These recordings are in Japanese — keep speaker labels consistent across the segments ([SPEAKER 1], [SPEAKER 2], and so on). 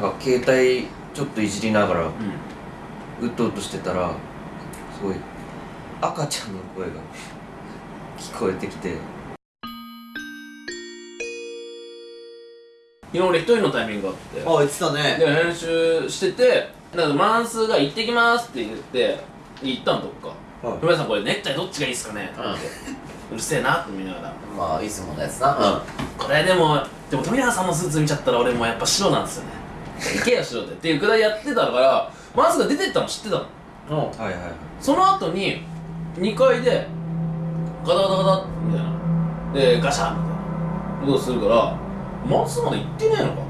[SPEAKER 1] なんか携帯ちょっといじりながら
[SPEAKER 2] うん。
[SPEAKER 1] うとうとしてたらすごい赤ちゃんの声が聞こえてきて。
[SPEAKER 2] 昨日俺一人のタイミングがあって。
[SPEAKER 3] あ言ってたね。
[SPEAKER 2] で編集しててだからマンスが「行ってきます」って言って行ったのどっか。
[SPEAKER 3] はい「
[SPEAKER 2] ふみさんこれネクタイどっちがいいっすかね?」って。言ってうるせえなって見ながら。
[SPEAKER 3] まあいつものやつな。
[SPEAKER 2] これでもでも富永さんのスーツ見ちゃったら俺もうやっぱ白なんですよね行けよ白でっていうくらいやってたからマンスが出てったの知ってたの。
[SPEAKER 3] うん。うん
[SPEAKER 1] はいはいはい。
[SPEAKER 2] その後に2階でガタガタガタみたいな。でガシャンみたいなことするからマスまだ行ってねえのか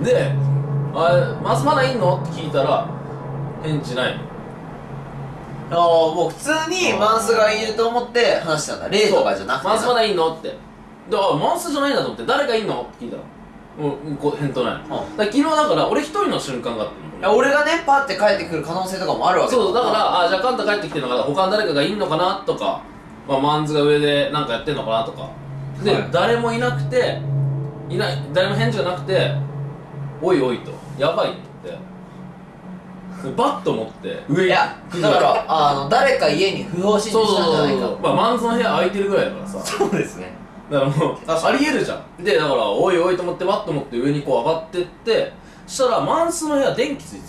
[SPEAKER 2] って。で「あれマスまだいんの?」って聞いたら返事ないの。
[SPEAKER 3] ああもう普通にマンスがいると思って話したんだ。例とかじゃなくて
[SPEAKER 2] マンスまだいんのって。であマンスじゃないんだと思って。誰かいんのって聞いたらもうこう返答ないの、だから昨日だから俺一人の瞬間があったの。
[SPEAKER 3] いや俺がねパッて帰ってくる可能性とかもあるわけ
[SPEAKER 2] そうだからあじゃあカンタ帰ってきてるのかな。他に誰かがいんのかな？とか、まあ、マンズが上でなんかやってんのかな？とか。で、
[SPEAKER 1] はい。
[SPEAKER 2] 誰もいなくていない誰も返事がなくておいおいと。やばいって。バッと持って。上
[SPEAKER 3] いやだからあの誰か家に不法侵入
[SPEAKER 2] そうそうそう
[SPEAKER 3] したんじゃないか。
[SPEAKER 2] そう。まあマンズの部屋空いてるぐらいだからさ。
[SPEAKER 3] そうですね
[SPEAKER 2] だからもうありえるじゃん。でだからおいおいと思ってバッと持って上にこう上がってってそしたらマンスの部屋電気ついて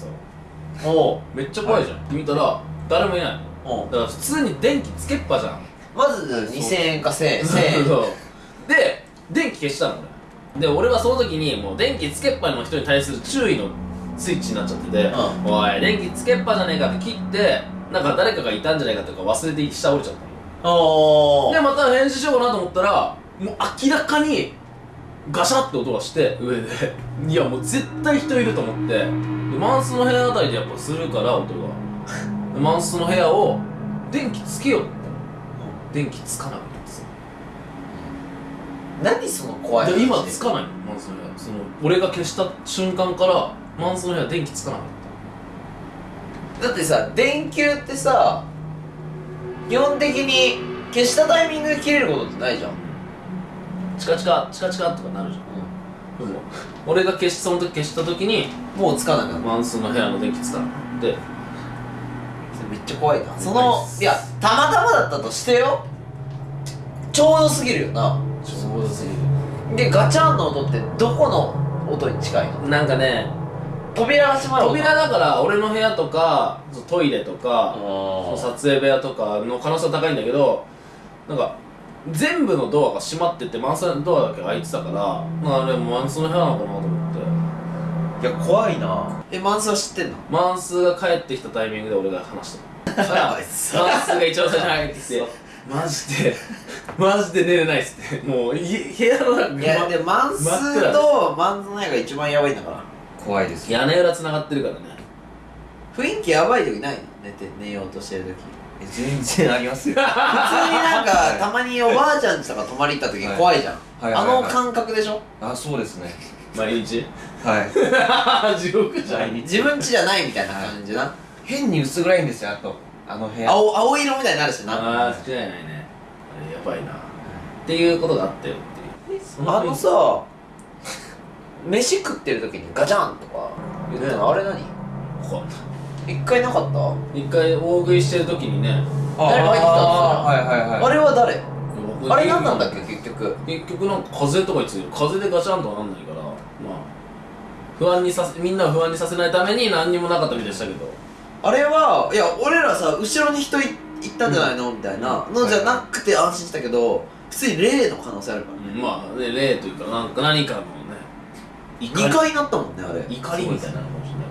[SPEAKER 2] たの。
[SPEAKER 3] おう。
[SPEAKER 2] めっちゃ怖いじゃん、って見たら誰もいないの。だから普通に電気つけっぱじゃん。
[SPEAKER 3] まず2000円か1000円。1000円。
[SPEAKER 2] で電気消したの俺で俺はその時にもう電気つけっぱの人に対する注意のスイッチになっちゃってて
[SPEAKER 3] う「
[SPEAKER 2] おい電気つけっぱじゃねえか」って切ってなんか誰かがいたんじゃないかとか忘れて下降りちゃったの。でまた返事しようかなと思ったらもう明らかにガシャって音がして上で。いやもう絶対人いると思って。でマンスの部屋あたりでやっぱするから音が。でマンスの部屋を電気つけようって。電気つかなかったんですよ
[SPEAKER 3] 何その怖い
[SPEAKER 2] で今
[SPEAKER 3] 話
[SPEAKER 2] つかないのマンスの部屋。その俺が消した瞬間からマンスの部屋電気つかなかっ
[SPEAKER 3] だってさ電球ってさ基本的に消したタイミングで切れることってないじゃん、
[SPEAKER 2] たチカチカチカチカとかなるじゃん。でも俺が消しその時消した時に
[SPEAKER 3] もうつかなくなる
[SPEAKER 2] マンスの部屋の電気つかなくて
[SPEAKER 3] めっちゃ怖いな。そのいやたまたまだったとしてよ。ちょうどすぎるよな。
[SPEAKER 2] ちょうどすぎる。
[SPEAKER 3] でガチャンの音ってどこの音に近いの？
[SPEAKER 2] なんかね
[SPEAKER 3] 扉が閉まる音。
[SPEAKER 2] 扉だから俺の部屋とかトイレとか
[SPEAKER 3] あ
[SPEAKER 2] 撮影部屋とかの可能性は高いんだけどなんか全部のドアが閉まっててマンスのドアだけ開いてたからまああれマンスの部屋なのかなと思って。
[SPEAKER 1] いや怖いな。
[SPEAKER 3] えマンスは知ってんの？
[SPEAKER 2] マンスが帰ってきたタイミングで俺が話したの。
[SPEAKER 3] やばいっす。
[SPEAKER 2] マンスが一番最初に入ってきてマジでマジで寝れないっすって。もうい部屋の中
[SPEAKER 3] いやでマンスとマンズの部屋が一番やばいんだから。
[SPEAKER 1] 怖いですよ。
[SPEAKER 2] 屋根裏繋がってるからね。
[SPEAKER 3] 雰囲気やばい時ないの？寝て寝ようとしてる時。
[SPEAKER 1] え全然ありますよ。
[SPEAKER 3] 普通になんかたまにおばあちゃんちとか泊まり行った時怖いじゃん、
[SPEAKER 1] はい。はいはいはい。
[SPEAKER 3] あの感覚でしょ？
[SPEAKER 1] あそうですね。
[SPEAKER 2] 毎日？
[SPEAKER 1] はい。
[SPEAKER 2] 地獄じゃん。
[SPEAKER 3] 自分家じゃないみたいな感じな。
[SPEAKER 1] 変に薄暗いんですよあと。あの部屋。
[SPEAKER 3] 青青色みたいになるしな。
[SPEAKER 2] ああ間違いないね。あれやばいな。っていうことがあったよっていう。そ
[SPEAKER 3] あのさ飯食ってる時にガチャンとか言ったのあれ何？
[SPEAKER 2] こ
[SPEAKER 3] 一回なかった？
[SPEAKER 2] 一回大食いしてる時にね。
[SPEAKER 3] 誰か入ってきたんですよ
[SPEAKER 1] はいはいはい。
[SPEAKER 3] あれは誰？
[SPEAKER 2] 僕
[SPEAKER 3] あれ何なんだっけ？結局。
[SPEAKER 2] 結局なんか風とかについてる。風でガチャンとはなんないからまあ不安にさせみんなを不安にさせないために何にもなかったみたいでしたけど。
[SPEAKER 3] あれはいや俺らさ後ろに人い行ったんじゃないの、みたいな。のじゃなくて安心したけど普通に霊の可能性あるからね、
[SPEAKER 2] まあね霊というかなんか何かのね。怒
[SPEAKER 3] 2
[SPEAKER 2] り
[SPEAKER 3] 回なったもんねあれ。
[SPEAKER 2] 怒りみたいなのかもしれない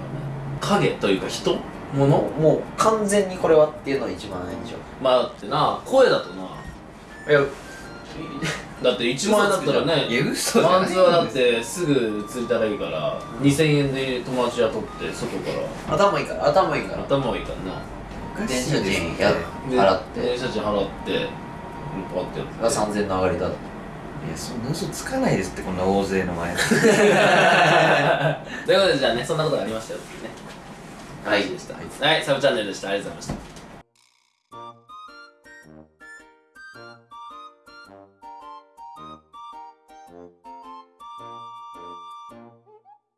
[SPEAKER 2] 影というか人？物？
[SPEAKER 3] もうもう完全にこれはっていうのが一番ないんでしょ。
[SPEAKER 2] まあだってな声だとな。い
[SPEAKER 3] や
[SPEAKER 2] だって1万円だったらね
[SPEAKER 1] いや嘘じゃない。
[SPEAKER 2] マンズはだってすぐ釣りたらいいから2000円で友達雇って外から。
[SPEAKER 3] 頭いいから頭いいから。
[SPEAKER 2] 頭はいいからな。
[SPEAKER 3] 電車賃払って。
[SPEAKER 2] 電車賃払ってパッてやって。
[SPEAKER 3] が3000の上がりだ
[SPEAKER 1] いやそんな嘘つかないですってこんな大勢の前で。
[SPEAKER 2] ということでじゃあねそんなことがありましたよっていうね。
[SPEAKER 3] はい。
[SPEAKER 2] でした。はいサブチャンネルでした。ありがとうございました